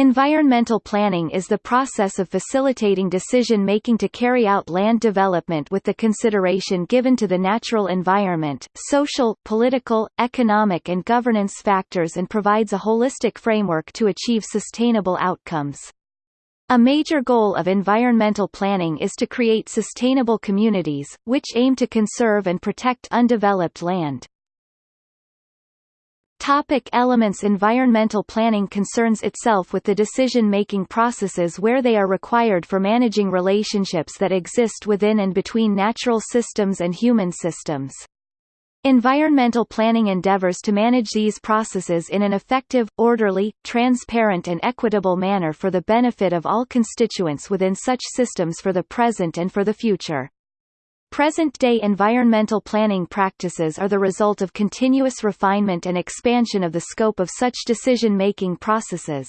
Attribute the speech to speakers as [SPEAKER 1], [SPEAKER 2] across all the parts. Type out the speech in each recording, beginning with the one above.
[SPEAKER 1] Environmental planning is the process of facilitating decision-making to carry out land development with the consideration given to the natural environment, social, political, economic and governance factors and provides a holistic framework to achieve sustainable outcomes. A major goal of environmental planning is to create sustainable communities, which aim to conserve and protect undeveloped land. Topic elements Environmental planning concerns itself with the decision-making processes where they are required for managing relationships that exist within and between natural systems and human systems. Environmental planning endeavors to manage these processes in an effective, orderly, transparent and equitable manner for the benefit of all constituents within such systems for the present and for the future. Present-day environmental planning practices are the result of continuous refinement and expansion of the scope of such decision-making processes.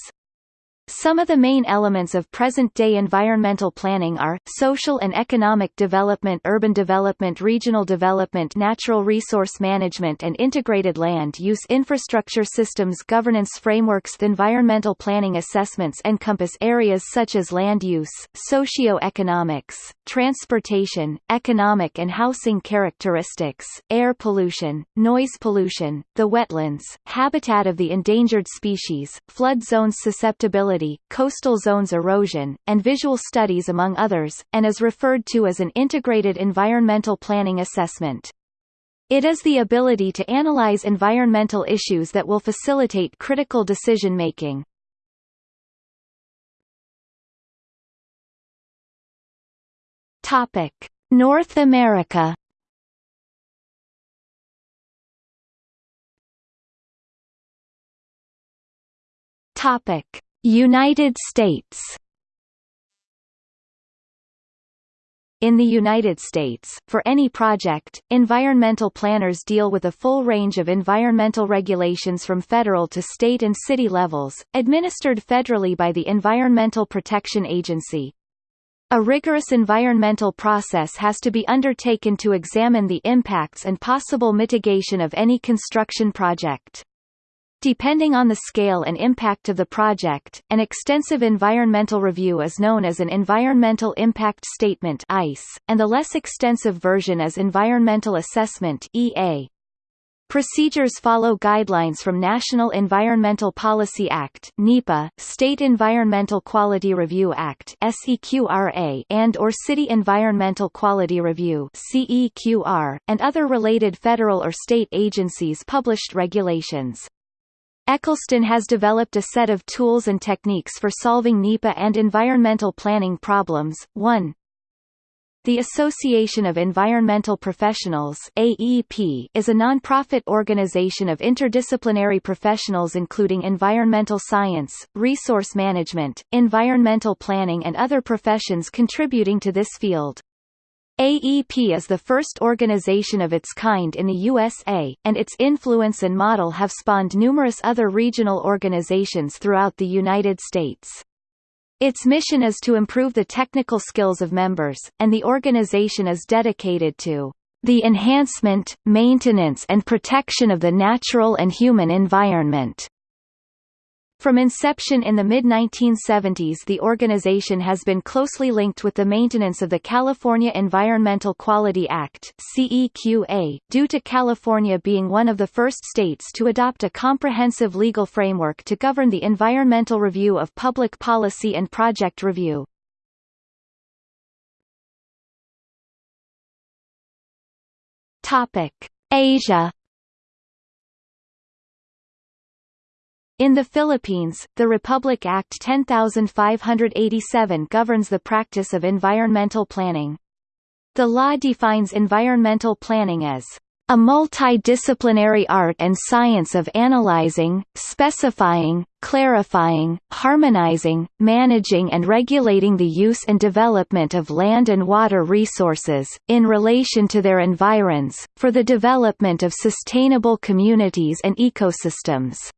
[SPEAKER 1] Some of the main elements of present-day environmental planning are, social and economic development urban development regional development natural resource management and integrated land use infrastructure systems governance frameworks Environmental planning assessments encompass areas such as land use, socio-economics, transportation, economic and housing characteristics, air pollution, noise pollution, the wetlands, habitat of the endangered species, flood zones susceptibility coastal zones erosion, and visual studies among others, and is referred to as an integrated environmental planning assessment. It is the ability to analyze environmental issues that will facilitate critical decision-making. Topic: North America. Topic: United States In the United States, for any project, environmental planners deal with a full range of environmental regulations from federal to state and city levels, administered federally by the Environmental Protection Agency. A rigorous environmental process has to be undertaken to examine the impacts and possible mitigation of any construction project. Depending on the scale and impact of the project, an extensive environmental review is known as an Environmental Impact Statement and the less extensive version is Environmental Assessment (EA). Procedures follow guidelines from National Environmental Policy Act (NEPA), State Environmental Quality Review Act (SEQRA), and or City Environmental Quality Review (CEQR), and other related federal or state agencies' published regulations. Eccleston has developed a set of tools and techniques for solving NEPA and environmental planning problems. 1. The Association of Environmental Professionals AEP is a non-profit organization of interdisciplinary professionals including environmental science, resource management, environmental planning and other professions contributing to this field. AEP is the first organization of its kind in the USA, and its influence and model have spawned numerous other regional organizations throughout the United States. Its mission is to improve the technical skills of members, and the organization is dedicated to the enhancement, maintenance and protection of the natural and human environment. From inception in the mid-1970s the organization has been closely linked with the maintenance of the California Environmental Quality Act CEQA, due to California being one of the first states to adopt a comprehensive legal framework to govern the environmental review of public policy and project review. Asia In the Philippines, the Republic Act 10587 governs the practice of environmental planning. The law defines environmental planning as a multidisciplinary art and science of analyzing, specifying, clarifying, harmonizing, managing and regulating the use and development of land and water resources, in relation to their environs, for the development of sustainable communities and ecosystems.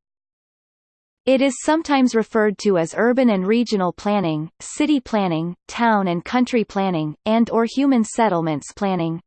[SPEAKER 1] It is sometimes referred to as urban and regional planning, city planning, town and country planning, and or human settlements planning.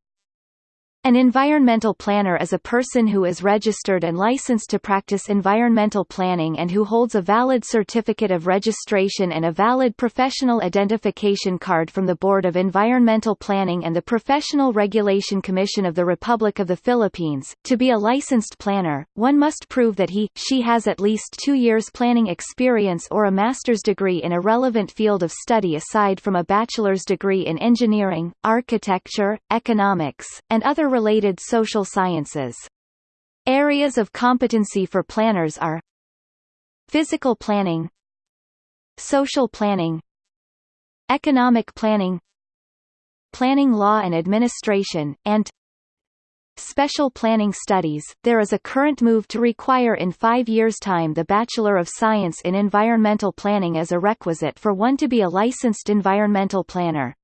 [SPEAKER 1] An environmental planner is a person who is registered and licensed to practice environmental planning and who holds a valid certificate of registration and a valid professional identification card from the Board of Environmental Planning and the Professional Regulation Commission of the Republic of the Philippines. To be a licensed planner, one must prove that he, she has at least two years planning experience or a master's degree in a relevant field of study aside from a bachelor's degree in engineering, architecture, economics, and other related social sciences. Areas of competency for planners are Physical planning Social planning Economic planning Planning law and administration, and Special Planning Studies, there is a current move to require in five years' time the Bachelor of Science in Environmental Planning as a requisite for one to be a licensed environmental planner.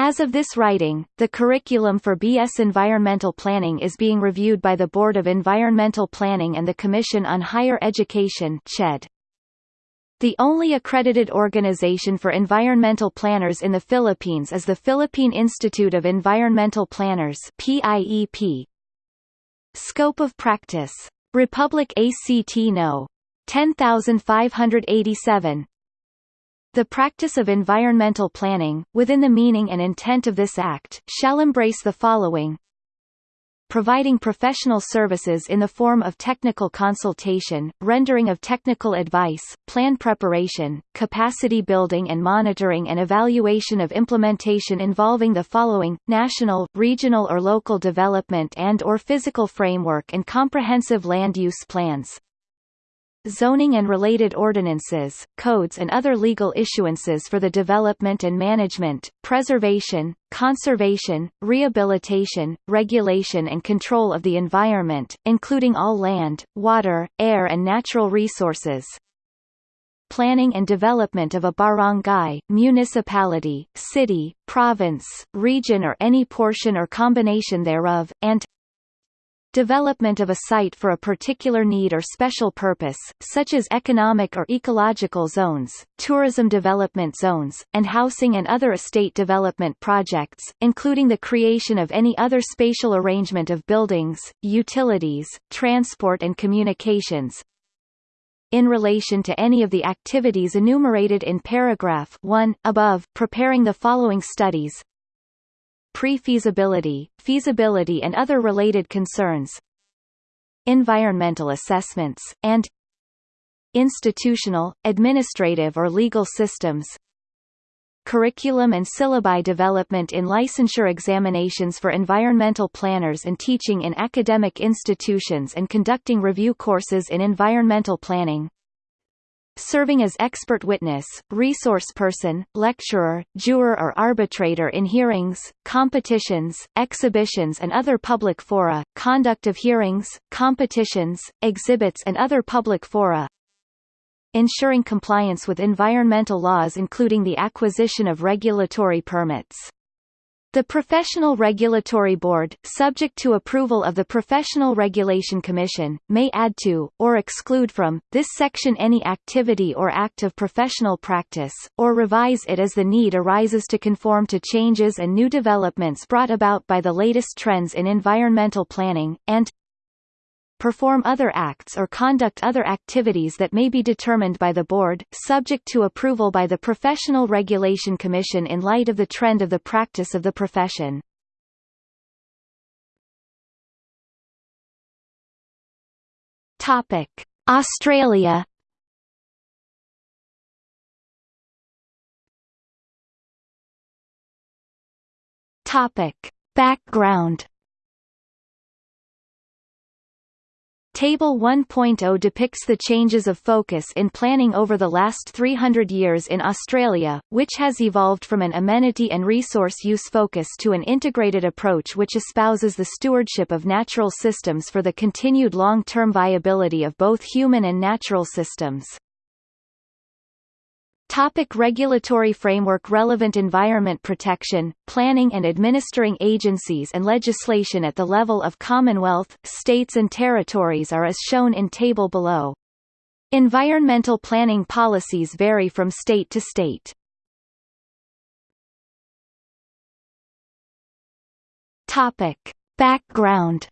[SPEAKER 1] As of this writing, the curriculum for BS Environmental Planning is being reviewed by the Board of Environmental Planning and the Commission on Higher Education CHED. The only accredited organization for environmental planners in the Philippines is the Philippine Institute of Environmental Planners PIEP. Scope of practice. Republic ACT No. 10587 the practice of environmental planning, within the meaning and intent of this Act, shall embrace the following. Providing professional services in the form of technical consultation, rendering of technical advice, plan preparation, capacity building and monitoring and evaluation of implementation involving the following, national, regional or local development and or physical framework and comprehensive land use plans, zoning and related ordinances, codes and other legal issuances for the development and management, preservation, conservation, rehabilitation, regulation and control of the environment, including all land, water, air and natural resources, planning and development of a barangay, municipality, city, province, region or any portion or combination thereof, and development of a site for a particular need or special purpose, such as economic or ecological zones, tourism development zones, and housing and other estate development projects, including the creation of any other spatial arrangement of buildings, utilities, transport and communications, in relation to any of the activities enumerated in paragraph 1, above, preparing the following studies, pre-feasibility, feasibility and other related concerns environmental assessments, and institutional, administrative or legal systems curriculum and syllabi development in licensure examinations for environmental planners and teaching in academic institutions and conducting review courses in environmental planning serving as expert witness, resource person, lecturer, juror or arbitrator in hearings, competitions, exhibitions and other public fora, conduct of hearings, competitions, exhibits and other public fora, ensuring compliance with environmental laws including the acquisition of regulatory permits. The Professional Regulatory Board, subject to approval of the Professional Regulation Commission, may add to, or exclude from, this section any activity or act of professional practice, or revise it as the need arises to conform to changes and new developments brought about by the latest trends in environmental planning, and perform other acts or conduct other activities that may be determined by the Board, subject to approval by the Professional Regulation Commission in light of the trend of the practice of the profession. Topic: Australia Topic: Background Table 1.0 depicts the changes of focus in planning over the last 300 years in Australia, which has evolved from an amenity and resource use focus to an integrated approach which espouses the stewardship of natural systems for the continued long-term viability of both human and natural systems. Topic regulatory framework Relevant environment protection, planning and administering agencies and legislation at the level of Commonwealth, states and territories are as shown in table below. Environmental planning policies vary from state to state. Topic: Background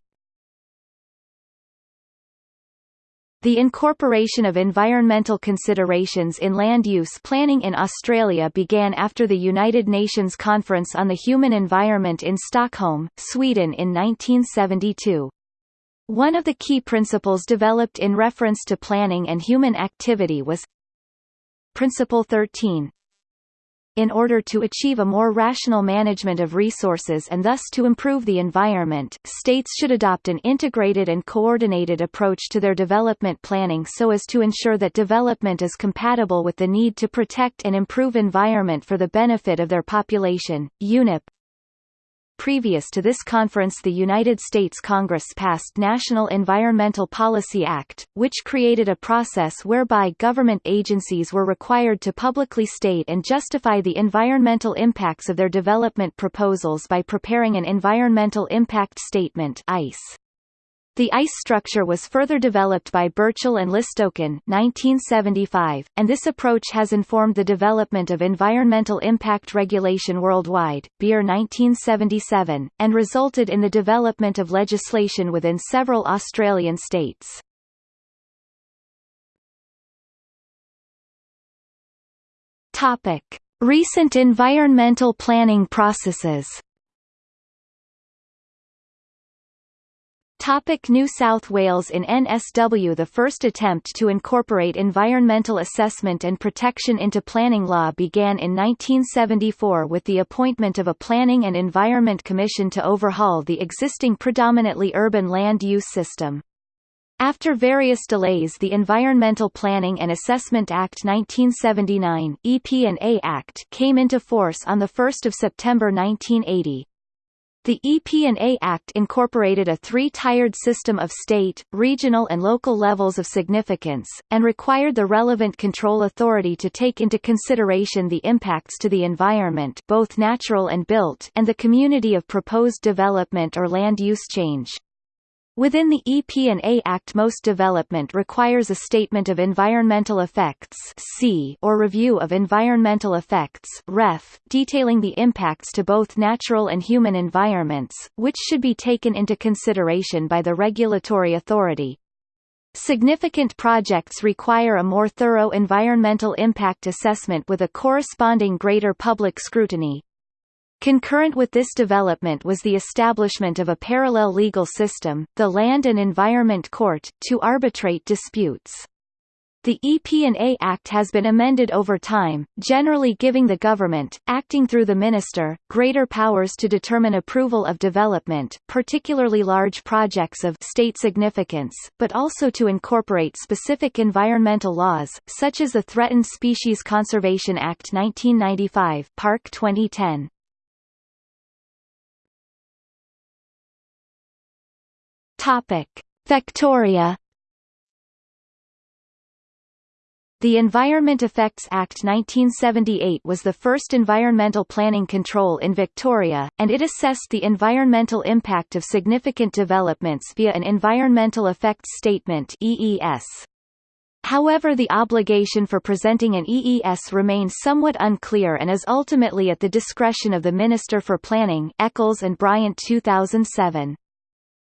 [SPEAKER 1] The incorporation of environmental considerations in land use planning in Australia began after the United Nations Conference on the Human Environment in Stockholm, Sweden in 1972. One of the key principles developed in reference to planning and human activity was Principle 13 in order to achieve a more rational management of resources and thus to improve the environment, states should adopt an integrated and coordinated approach to their development planning so as to ensure that development is compatible with the need to protect and improve environment for the benefit of their population. UNEP Previous to this conference the United States Congress passed National Environmental Policy Act, which created a process whereby government agencies were required to publicly state and justify the environmental impacts of their development proposals by preparing an Environmental Impact Statement EIS. The EIS structure was further developed by Burchell and Listokin 1975, and this approach has informed the development of environmental impact regulation worldwide, Beer 1977, and resulted in the development of legislation within several Australian states. Topic. Recent environmental planning processes Topic New South Wales In NSW the first attempt to incorporate environmental assessment and protection into planning law began in 1974 with the appointment of a Planning and Environment Commission to overhaul the existing predominantly urban land use system. After various delays the Environmental Planning and Assessment Act 1979 EP&A Act came into force on 1 September 1980. The EP&A Act incorporated a three-tiered system of state, regional and local levels of significance, and required the relevant control authority to take into consideration the impacts to the environment both natural and built and the community of proposed development or land use change. Within the EP&A Act most development requires a Statement of Environmental Effects or Review of Environmental Effects REF, detailing the impacts to both natural and human environments, which should be taken into consideration by the regulatory authority. Significant projects require a more thorough environmental impact assessment with a corresponding greater public scrutiny. Concurrent with this development was the establishment of a parallel legal system, the Land and Environment Court, to arbitrate disputes. The EP&A Act has been amended over time, generally giving the government, acting through the minister, greater powers to determine approval of development, particularly large projects of state significance, but also to incorporate specific environmental laws, such as the Threatened Species Conservation Act 1995 Park 2010. Topic: Victoria The Environment Effects Act 1978 was the first environmental planning control in Victoria, and it assessed the environmental impact of significant developments via an Environmental Effects Statement EES. However the obligation for presenting an EES remains somewhat unclear and is ultimately at the discretion of the Minister for Planning Eccles and Bryant 2007.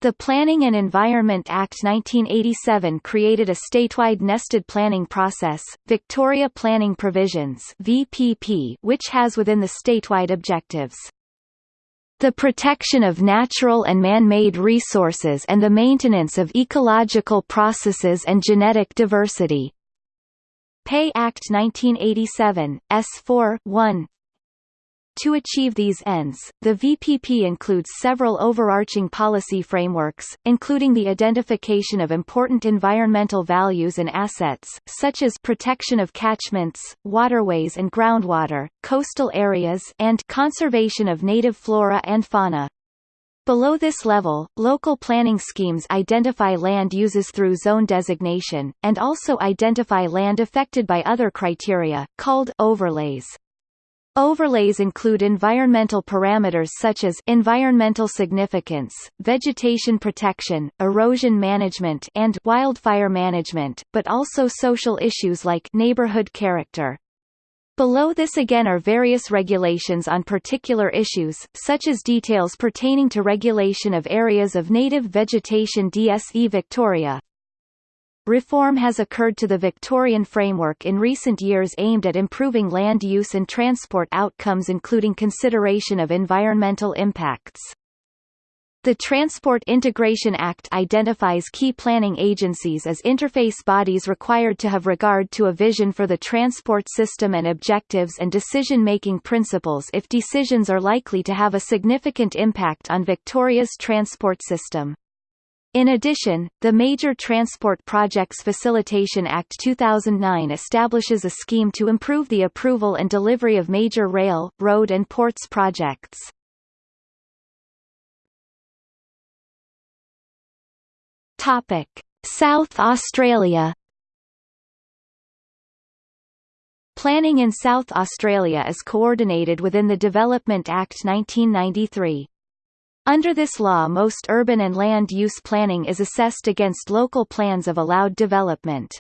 [SPEAKER 1] The Planning and Environment Act 1987 created a statewide nested planning process, Victoria Planning Provisions VPP, which has within the statewide objectives the protection of natural and man-made resources and the maintenance of ecological processes and genetic diversity. P&E Act 1987, S4 1 to achieve these ends, the VPP includes several overarching policy frameworks, including the identification of important environmental values and assets, such as protection of catchments, waterways and groundwater, coastal areas and conservation of native flora and fauna. Below this level, local planning schemes identify land uses through zone designation, and also identify land affected by other criteria, called overlays. Overlays include environmental parameters such as environmental significance, vegetation protection, erosion management and wildfire management, but also social issues like neighborhood character. Below this again are various regulations on particular issues, such as details pertaining to regulation of areas of native vegetation DSE Victoria. Reform has occurred to the Victorian framework in recent years aimed at improving land use and transport outcomes including consideration of environmental impacts. The Transport Integration Act identifies key planning agencies as interface bodies required to have regard to a vision for the transport system and objectives and decision-making principles if decisions are likely to have a significant impact on Victoria's transport system. In addition, the Major Transport Projects Facilitation Act 2009 establishes a scheme to improve the approval and delivery of major rail, road and ports projects. Topic: South Australia. Planning in South Australia is coordinated within the Development Act 1993. Under this law most urban and land use planning is assessed against local plans of allowed development.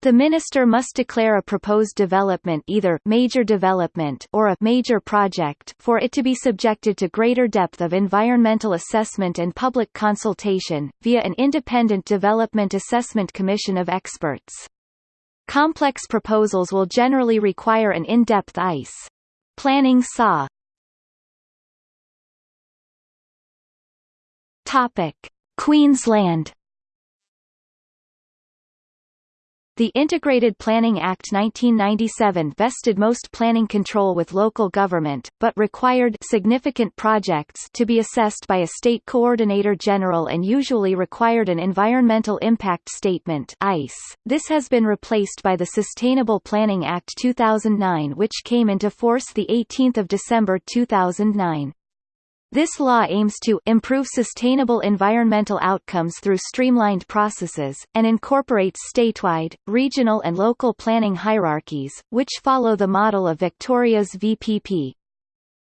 [SPEAKER 1] The minister must declare a proposed development either major development or a major project for it to be subjected to greater depth of environmental assessment and public consultation, via an independent development assessment commission of experts. Complex proposals will generally require an in-depth EIS planning SAW. Topic: Queensland The Integrated Planning Act 1997 vested most planning control with local government, but required significant projects to be assessed by a state coordinator general and usually required an environmental impact statement (EIS). This has been replaced by the Sustainable Planning Act 2009 which came into force the 18th of December 2009. This law aims to improve sustainable environmental outcomes through streamlined processes, and incorporates statewide, regional and local planning hierarchies, which follow the model of Victoria's VPP.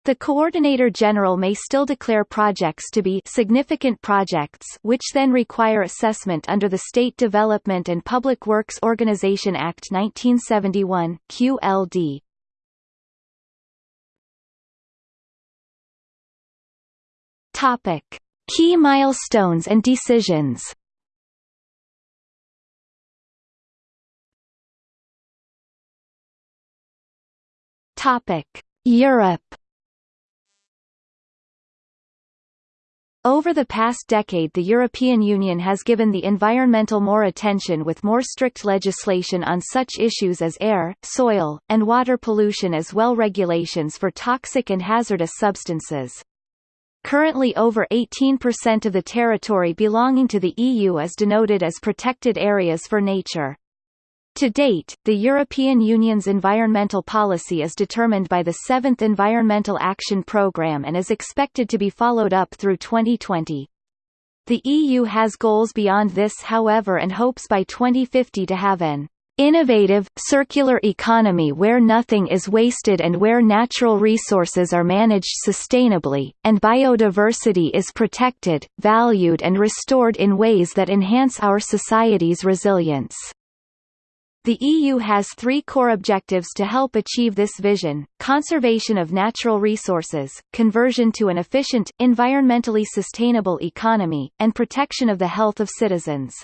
[SPEAKER 1] The Coordinator General may still declare projects to be significant projects which then require assessment under the State Development and Public Works Organization Act 1971 QLD. Topic: Key milestones and decisions. Topic: Europe. Over the past decade the European Union has given the environmental more attention with more strict legislation on such issues as air, soil, and water pollution as well regulations for toxic and hazardous substances. Currently over 18% of the territory belonging to the EU is denoted as protected areas for nature. To date, the European Union's environmental policy is determined by the Seventh Environmental Action Programme and is expected to be followed up through 2020. The EU has goals beyond this however and hopes by 2050 to have an Innovative, circular economy where nothing is wasted and where natural resources are managed sustainably, and biodiversity is protected, valued and restored in ways that enhance our society's resilience. The EU has three core objectives to help achieve this vision, conservation of natural resources, conversion to an efficient, environmentally sustainable economy, and protection of the health of citizens.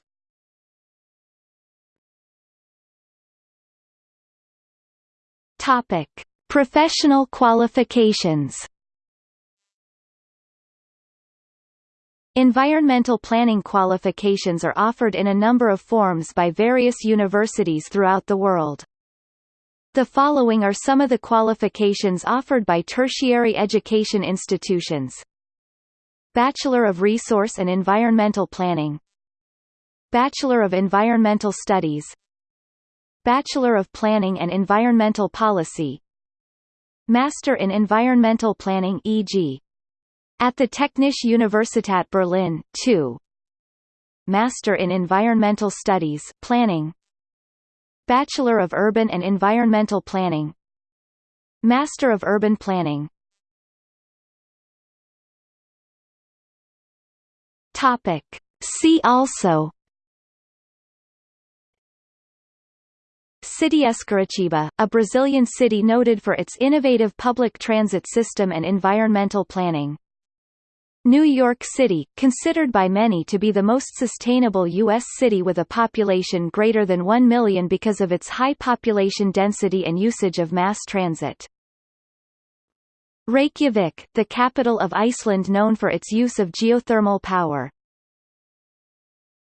[SPEAKER 1] Topic: Professional qualifications. Environmental planning qualifications are offered in a number of forms by various universities throughout the world. The following are some of the qualifications offered by tertiary education institutions. Bachelor of Resource and Environmental Planning Bachelor of Environmental Studies Bachelor of Planning and Environmental Policy Master in Environmental Planning e.g. At the Technische Universität Berlin, 2 Master in Environmental Studies Planning Bachelor of Urban and Environmental Planning Master of Urban Planning Topic See also Cidade Curitiba, a Brazilian city noted for its innovative public transit system and environmental planning. New York City, considered by many to be the most sustainable U.S. city with a population greater than 1 million because of its high population density and usage of mass transit. Reykjavik, the capital of Iceland known for its use of geothermal power.